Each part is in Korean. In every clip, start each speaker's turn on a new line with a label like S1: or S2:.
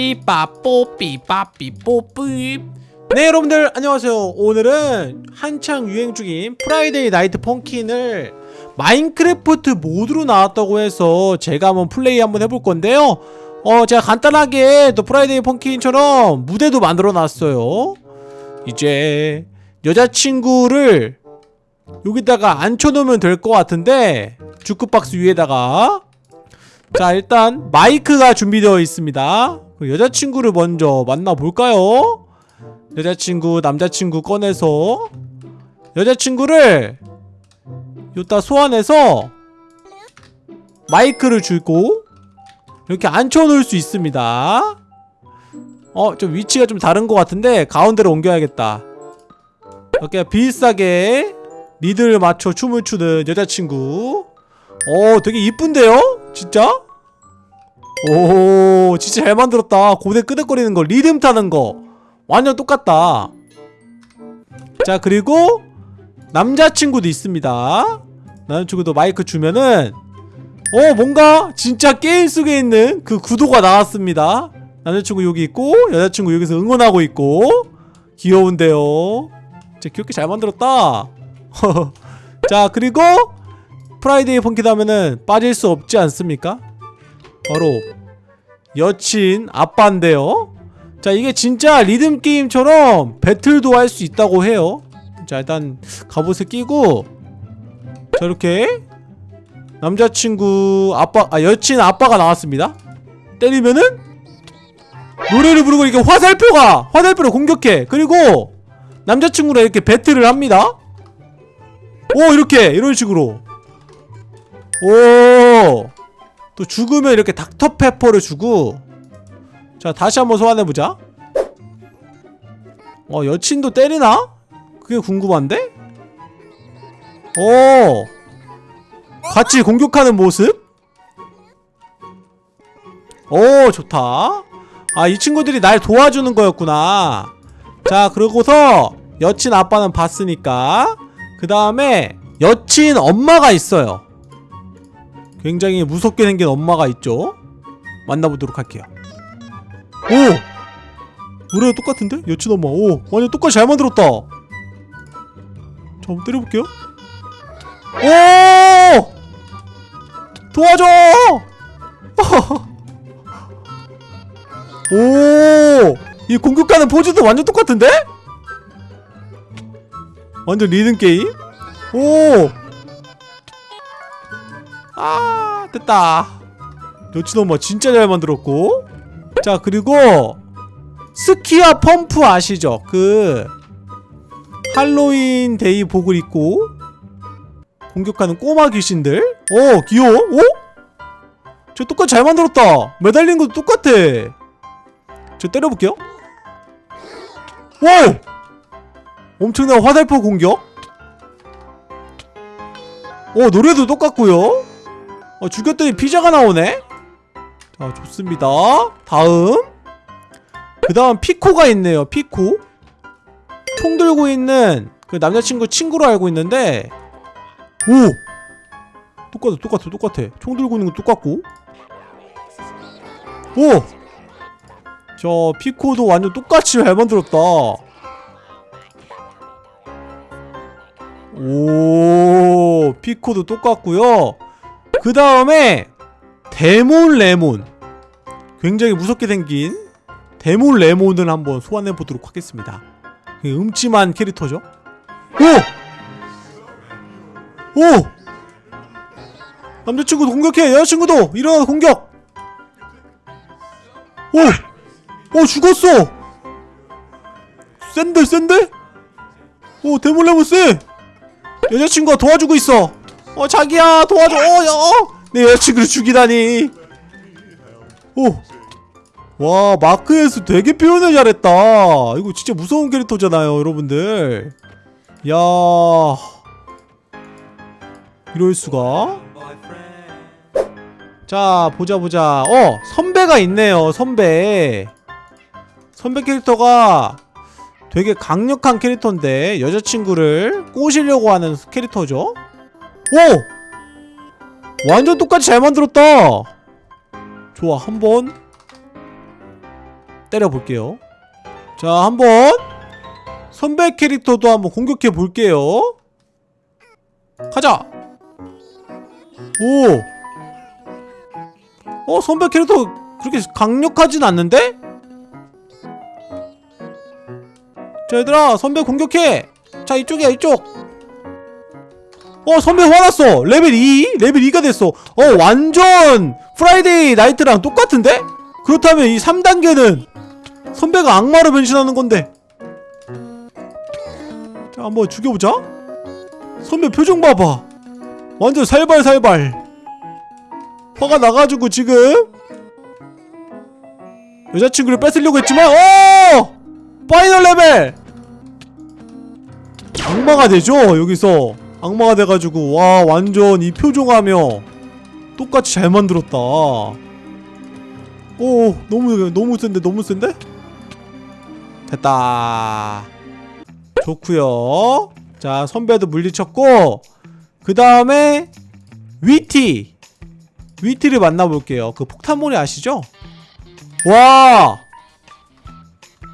S1: 삐빠뽀 삐빠삐뽀삐. 네 여러분들 안녕하세요. 오늘은 한창 유행 중인 프라이데이 나이트 펑킨을 마인크래프트 모드로 나왔다고 해서 제가 한번 플레이 한번 해볼 건데요. 어 제가 간단하게 또 프라이데이 펑킨처럼 무대도 만들어 놨어요. 이제 여자친구를 여기다가 앉혀놓으면 될 것 같은데 주크박스 위에다가. 자 일단 마이크가 준비되어 있습니다 그 여자친구를 먼저 만나볼까요? 여자친구 남자친구 꺼내서 여자친구를 요따 소환해서 마이크를 주고 이렇게 앉혀놓을 수 있습니다 어 좀 위치가 좀 다른 것 같은데 가운데로 옮겨야겠다 이렇게 비슷하게 리드를 맞춰 춤을 추는 여자친구 어 되게 이쁜데요? 진짜? 오 진짜 잘 만들었다. 고대 끄덕거리는 거 리듬 타는 거. 완전 똑같다. 자 그리고 남자친구도 있습니다. 남자친구도 마이크 주면은 어 뭔가 진짜 게임 속에 있는 그 구도가 나왔습니다. 남자친구 여기 있고 여자친구 여기서 응원하고 있고. 귀여운데요. 진짜 귀엽게 잘 만들었다. 자 그리고 Friday Funkin' 하면은 빠질 수 없지 않습니까? 바로 여친 아빠인데요. 자 이게 진짜 리듬게임처럼 배틀도 할 수 있다고 해요. 자 일단 갑옷을 끼고 자 이렇게 남자친구 아빠 아 여친 아빠가 나왔습니다. 때리면은 노래를 부르고 이렇게 화살표가 화살표를 공격해. 그리고 남자친구랑 이렇게 배틀을 합니다. 오 이렇게. 이런 식으로. 오 또 죽으면 이렇게 닥터페퍼를 주고 자 다시 한번 소환해보자 어 여친도 때리나? 그게 궁금한데? 오 같이 공격하는 모습? 오 좋다 아 이 친구들이 날 도와주는 거였구나 자 그러고서 여친 아빠는 봤으니까 그 다음에 여친 엄마가 있어요 굉장히 무섭게 생긴 엄마가 있죠 만나보도록 할게요 오! 노래가 똑같은데? 여친 엄마 오 완전 똑같이 잘 만들었다 자 한번 때려볼게요 오! 도와줘! 오! 이 공격하는 포즈도 완전 똑같은데? 완전 리듬 게임? 오! 아 됐다 엄마 진짜 잘 만들었고 자 그리고 스키드와 펌프 아시죠? 그 할로윈 데이 복을 입고 공격하는 꼬마 귀신들 오 귀여워? 오? 저 똑같이 잘 만들었다 매달린 것도 똑같아 저 때려볼게요 오! 엄청난 화살표 공격 오 노래도 똑같고요 어, 죽였더니 피자가 나오네? 자 좋습니다. 다음. 그 다음 피코가 있네요 피코. 총 들고 있는 그 남자친구 친구로 알고 있는데 오! 똑같아 똑같아 똑같아. 총 들고 있는 거 똑같고. 오! 저 피코도 완전 똑같이 잘 만들었다. 오! 피코도 똑같고요 그 다음에 데몬 레몬. 굉장히 무섭게 생긴 데몬 레몬을 한번 소환해 보도록 하겠습니다. 음침한 캐릭터죠? 오! 오! 남자친구도 공격해! 여자친구도! 일어나 공격! 오! 오 죽었어! 센데 센데? 오 데몬 레몬 쎄 여자친구가 도와주고 있어 어 자기야 도와줘. 어, 야, 어. 내 여자친구를 죽이다니. 오. 와 마크에서 되게 표현을 잘했다. 이거 진짜 무서운 캐릭터잖아요 여러분들. 야. 이럴 수가? 자 보자 보자. 어 선배가 있네요 선배. 선배 캐릭터가 되게 강력한 캐릭터인데 여자친구를 꼬시려고 하는 캐릭터죠 오! 완전 똑같이 잘 만들었다 좋아 한 번 때려볼게요 자 한 번 선배 캐릭터도 한번 공격해 볼게요 가자 오 어, 선배 캐릭터 그렇게 강력하진 않는데? 자, 얘들아, 선배 공격해! 자, 이쪽이야, 이쪽! 어, 선배 화났어! 레벨 2? 레벨 2가 됐어! 어, 완전! Friday Night랑 똑같은데? 그렇다면 이 3단계는 선배가 악마로 변신하는 건데. 자, 한번 죽여보자. 선배 표정 봐봐. 완전 살벌살벌. 화가 나가지고 지금 여자친구를 뺏으려고 했지만 오! final level! 악마가 되죠 여기서 악마가 돼가지고 와 완전 이 표정하며 똑같이 잘 만들었다. 오 너무 너무 센데 너무 센데? 됐다. 좋구요. 자 선배도 물리쳤고 그 다음에 위티. 위티를 만나볼게요. 그 폭탄몰이 아시죠? 와!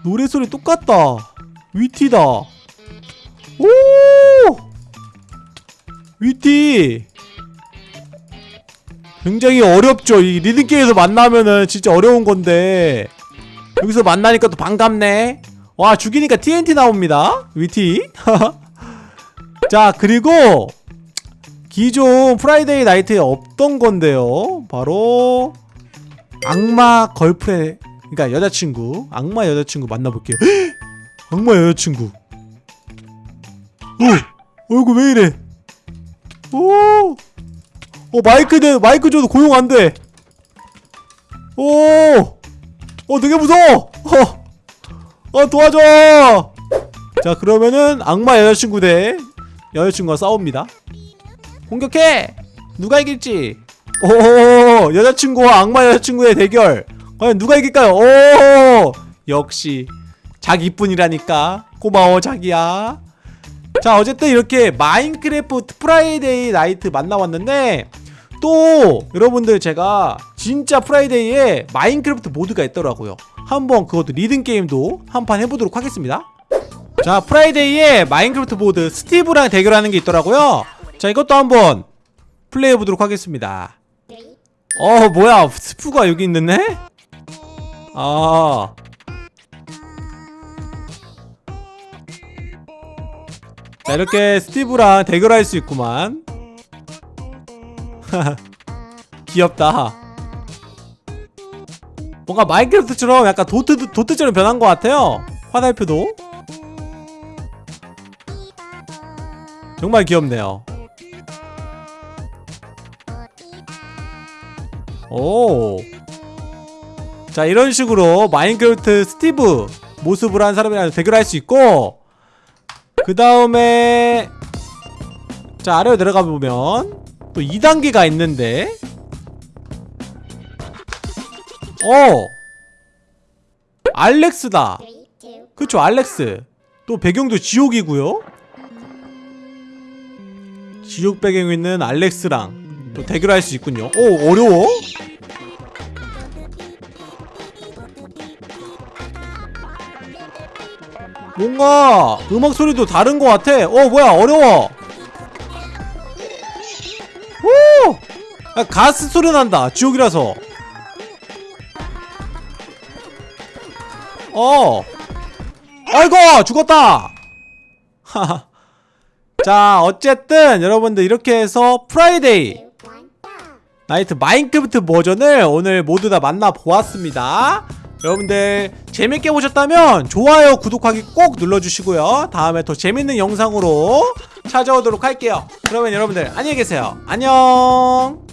S1: 노래소리 똑같다. Whitty다 Whitty. 굉장히 어렵죠. 이 리듬게임에서 만나면은 진짜 어려운 건데. 여기서 만나니까 또 반갑네. 와 죽이니까 TNT 나옵니다. Whitty. 자 그리고 기존 Friday Night에 없던 건데요. 바로 악마 걸프레 그러니까 여자친구 악마 여자친구 만나볼게요. 악마 여자친구. 오 얼굴 왜 이래 오! 어, 마이크 대 마이크 줘도 고용 안 돼. 오 어 되게 무서워. 어, 어 도와줘. 자 그러면은 악마 여자친구 대 여자친구가 싸웁니다. 공격해! 누가 이길지? 오 여자친구와 악마 여자친구의 대결. 과연 누가 이길까요? 오! 역시 자기뿐이라니까. 고마워 자기야 자 어쨌든 이렇게 마인크래프트 Friday Night 만나봤는데 또 여러분들 제가 진짜 Friday에 마인크래프트 모드가 있더라고요. 한번 그것도 리듬게임도 한 판 해보도록 하겠습니다. 자 Friday에 마인크래프트 모드 스티브랑 대결하는 게 있더라고요. 자 이것도 한번 플레이해보도록 하겠습니다. 어 뭐야? 스티브가 여기 있는데? 아 자, 이렇게 스티브랑 대결할 수 있구만. 귀엽다. 뭔가 마인크래프트처럼 약간 도트, 도트처럼 변한 것 같아요. 화살표도. 정말 귀엽네요. 오. 자 이런 식으로 마인크래프트 스티브 모습을 한 사람이랑 대결할 수 있고 그 다음에 자 아래로 내려가 보면 또 2단계가 있는데. 어! 알렉스다. 그쵸 알렉스. 또 배경도 지옥이고요. 지옥 배경에 있는 알렉스랑 또 대결할 수 있군요. 오 어려워? 뭔가 음악 소리도 다른 것 같아. 어 뭐야 어려워. 오! 야, 가스트 소리 난다 지옥이라서. 어. 아이고 죽었다. 자 어쨌든 여러분들 이렇게 해서 Friday Night 마인크래프트 버전을 오늘 모두 다 만나보았습니다 여러분들 재밌게 보셨다면 좋아요 구독하기 꼭 눌러주시고요. 다음에 더 재밌는 영상으로 찾아오도록 할게요. 그러면 여러분들 안녕히 계세요. 안녕